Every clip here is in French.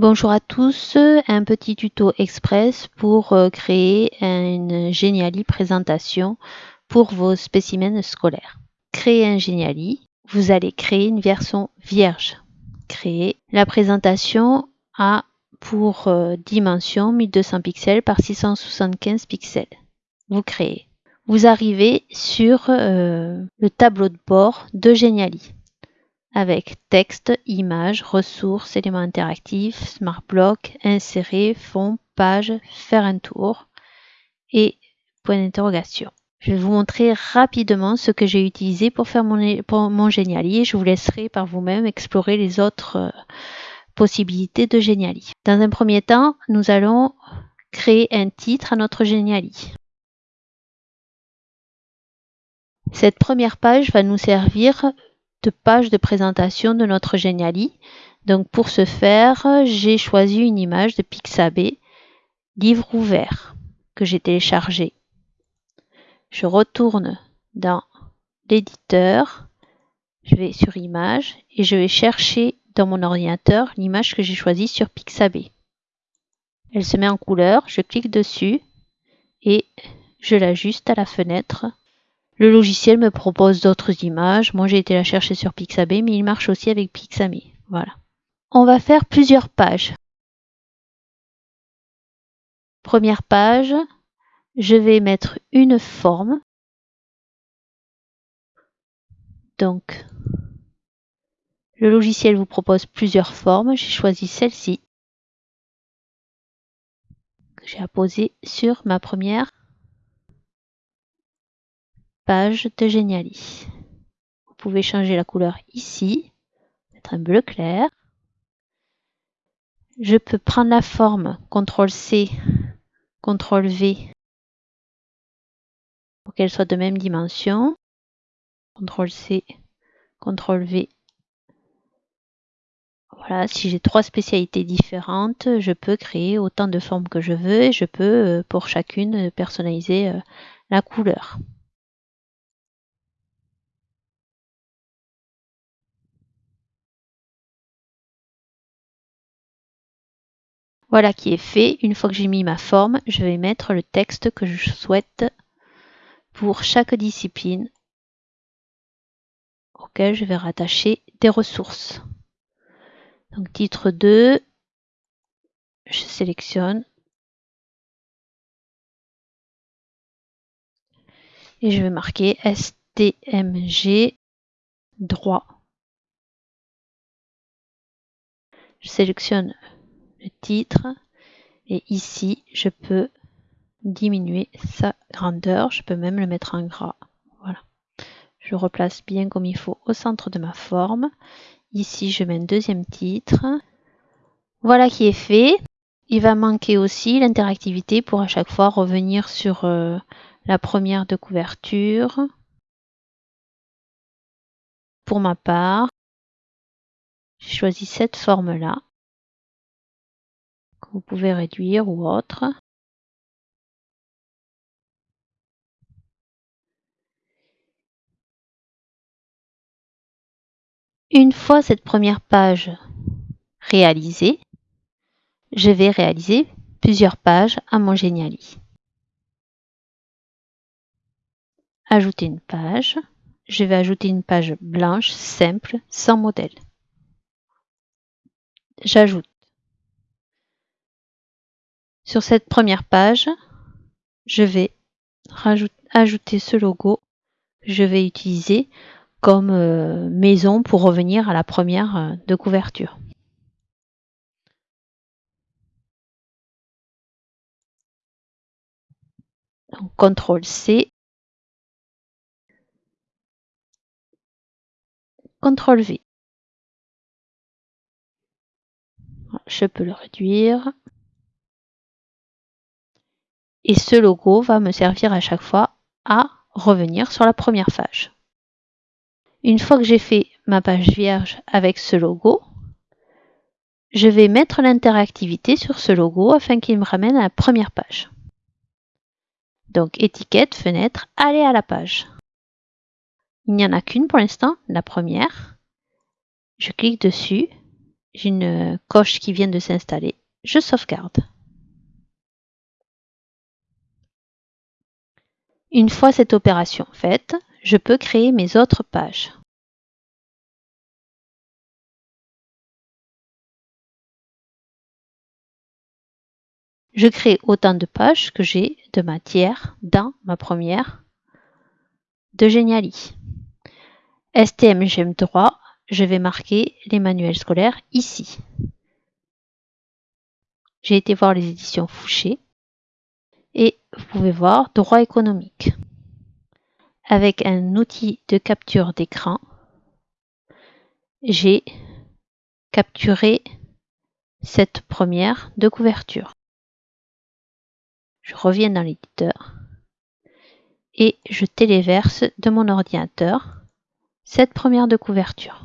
Bonjour à tous, un petit tuto express pour euh, créer une Geniali présentation pour vos spécimens scolaires. Créer un Geniali, vous allez créer une version vierge. Créer la présentation à pour euh, dimension 1200 pixels par 675 pixels. Vous créez. Vous arrivez sur euh, le tableau de bord de Geniali avec texte, images, ressources, éléments interactifs, smart block, insérer, fond, page, faire un tour et point d'interrogation. Je vais vous montrer rapidement ce que j'ai utilisé pour faire mon, Geniali et je vous laisserai par vous-même explorer les autres euh, possibilités de Geniali. Dans un premier temps, nous allons créer un titre à notre Geniali. Cette première page va nous servir page de présentation de notre Geniali. Donc pour ce faire, j'ai choisi une image de Pixabay, livre ouvert, que j'ai téléchargé. Je retourne dans l'éditeur, je vais sur image et je vais chercher dans mon ordinateur l'image que j'ai choisie sur Pixabay. Elle se met en couleur, je clique dessus et je l'ajuste à la fenêtre le logiciel me propose d'autres images. Moi, j'ai été la chercher sur Pixabay, mais il marche aussi avec Pixabay. Voilà. On va faire plusieurs pages. Première page, je vais mettre une forme. Donc, le logiciel vous propose plusieurs formes. J'ai choisi celle-ci j'ai apposée sur ma première page de Geniali. Vous pouvez changer la couleur ici, mettre un bleu clair. Je peux prendre la forme CTRL-C, CTRL-V pour qu'elle soit de même dimension. CTRL-C, CTRL-V. Voilà, si j'ai trois spécialités différentes, je peux créer autant de formes que je veux et je peux euh, pour chacune personnaliser euh, la couleur. Voilà qui est fait. Une fois que j'ai mis ma forme, je vais mettre le texte que je souhaite pour chaque discipline auquel je vais rattacher des ressources. Donc titre 2, je sélectionne et je vais marquer STMG droit. Je sélectionne le titre. Et ici je peux diminuer sa grandeur. Je peux même le mettre en gras. Voilà. Je replace bien comme il faut au centre de ma forme. Ici je mets un deuxième titre. Voilà qui est fait. Il va manquer aussi l'interactivité pour à chaque fois revenir sur euh, la première de couverture. Pour ma part j'ai choisi cette forme vous pouvez réduire ou autre. Une fois cette première page réalisée, je vais réaliser plusieurs pages à mon Geniali. Ajouter une page. Je vais ajouter une page blanche, simple, sans modèle. J'ajoute sur cette première page, je vais ajouter ce logo que je vais utiliser comme euh, maison pour revenir à la première euh, de couverture. Donc, CTRL C, CTRL V. Je peux le réduire. Et ce logo va me servir à chaque fois à revenir sur la première page. Une fois que j'ai fait ma page vierge avec ce logo, je vais mettre l'interactivité sur ce logo afin qu'il me ramène à la première page. Donc étiquette, fenêtre, aller à la page. Il n'y en a qu'une pour l'instant, la première. Je clique dessus, j'ai une coche qui vient de s'installer. Je sauvegarde. Une fois cette opération faite, je peux créer mes autres pages. Je crée autant de pages que j'ai de matière dans ma première de Geniali. STM droit, je vais marquer les manuels scolaires ici. J'ai été voir les éditions Fouché vous pouvez voir droit économique. Avec un outil de capture d'écran, j'ai capturé cette première de couverture. Je reviens dans l'éditeur et je téléverse de mon ordinateur cette première de couverture.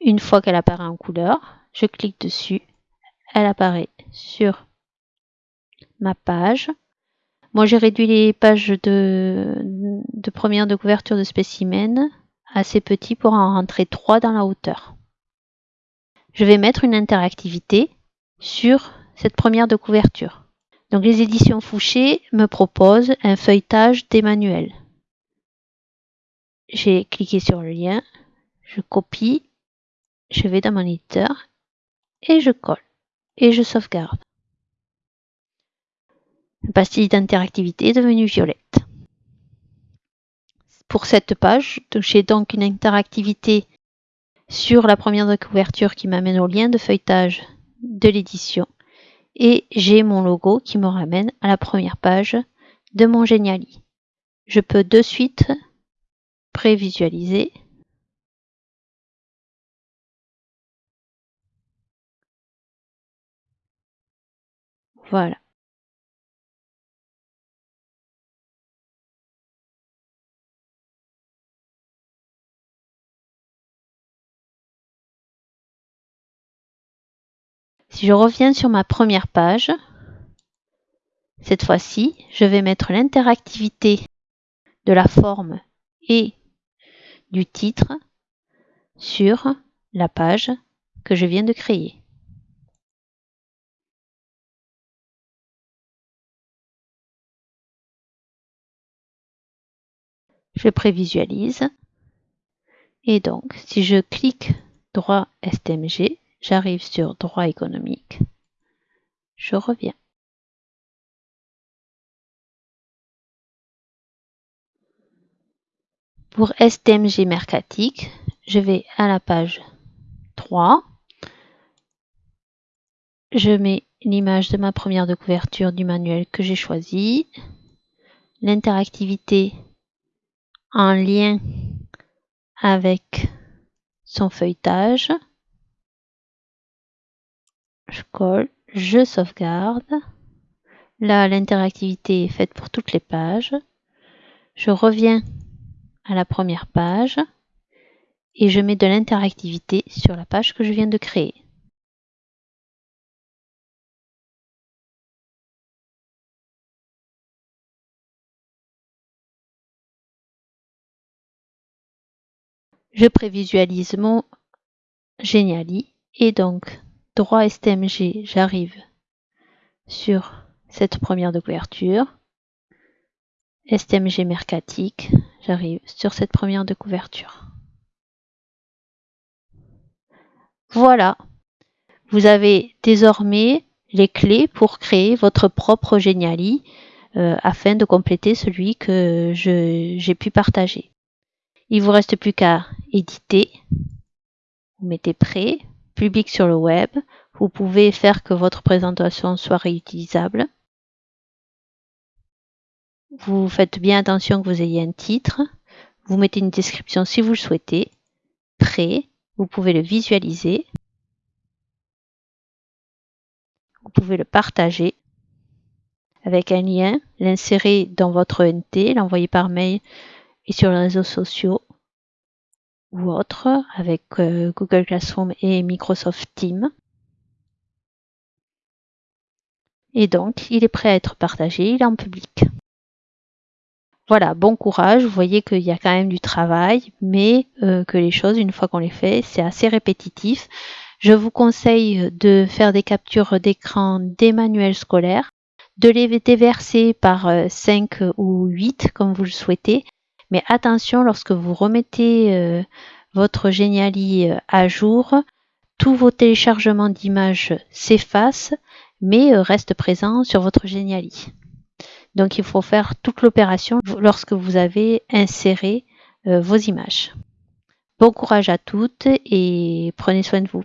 Une fois qu'elle apparaît en couleur, je clique dessus, elle apparaît sur ma page. Moi, j'ai réduit les pages de, première de couverture de spécimen assez petit pour en rentrer trois dans la hauteur je vais mettre une interactivité sur cette première de couverture. Donc les éditions Fouché me proposent un feuilletage des manuels. J'ai cliqué sur le lien, je copie, je vais dans mon éditeur et je colle et je sauvegarde. La pastille d'interactivité est devenue violette. Pour cette page, j'ai donc une interactivité sur la première couverture qui m'amène au lien de feuilletage de l'édition et j'ai mon logo qui me ramène à la première page de mon Geniali. Je peux de suite prévisualiser Voilà. Si je reviens sur ma première page, cette fois-ci, je vais mettre l'interactivité de la forme et du titre sur la page que je viens de créer. Je prévisualise et donc si je clique droit STMG, J'arrive sur droit économique. Je reviens. Pour STMG mercatique, je vais à la page 3. Je mets l'image de ma première de couverture du manuel que j'ai choisi. L'interactivité en lien avec son feuilletage je colle, je sauvegarde. Là, l'interactivité est faite pour toutes les pages. Je reviens à la première page et je mets de l'interactivité sur la page que je viens de créer. Je prévisualise mon Geniali et donc droit STMG, j'arrive sur cette première de couverture. STMG mercatique, j'arrive sur cette première de couverture. Voilà, vous avez désormais les clés pour créer votre propre Geniali euh, afin de compléter celui que j'ai pu partager. Il vous reste plus qu'à éditer. Vous mettez prêt, public sur le web. Vous pouvez faire que votre présentation soit réutilisable. Vous faites bien attention que vous ayez un titre. Vous mettez une description si vous le souhaitez. Prêt. Vous pouvez le visualiser. Vous pouvez le partager avec un lien, l'insérer dans votre NT, l'envoyer par mail et sur les réseaux sociaux ou autres avec euh, Google Classroom et Microsoft Teams. Et donc, il est prêt à être partagé, il est en public. Voilà, bon courage. Vous voyez qu'il y a quand même du travail, mais euh, que les choses, une fois qu'on les fait, c'est assez répétitif. Je vous conseille de faire des captures d'écran des manuels scolaires, de les déverser par 5 euh, ou 8 comme vous le souhaitez. Mais attention, lorsque vous remettez euh, votre Geniali à jour, tous vos téléchargements d'images s'effacent, mais restent présents sur votre Geniali. Donc il faut faire toute l'opération lorsque vous avez inséré euh, vos images. Bon courage à toutes et prenez soin de vous.